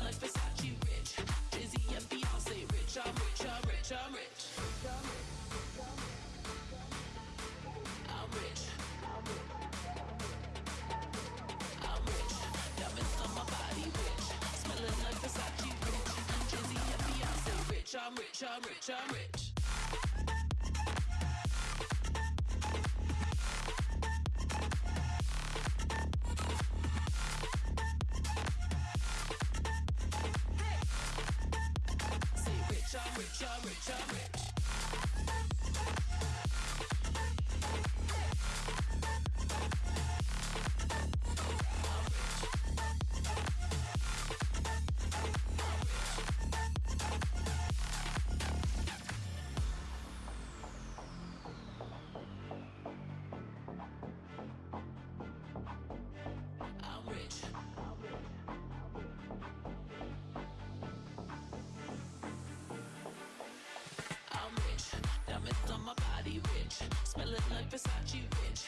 like Versace rich. Busy and Beyonce rich. I'm rich, I'm rich, I'm rich. I'm rich. I'm rich. I'm rich. Diamonds on my body rich. Smelling like Versace rich. Busy and Beyonce rich. I'm rich, I'm rich, I'm rich. Say rich, I'm rich, rich. Smelling like Versace, rich.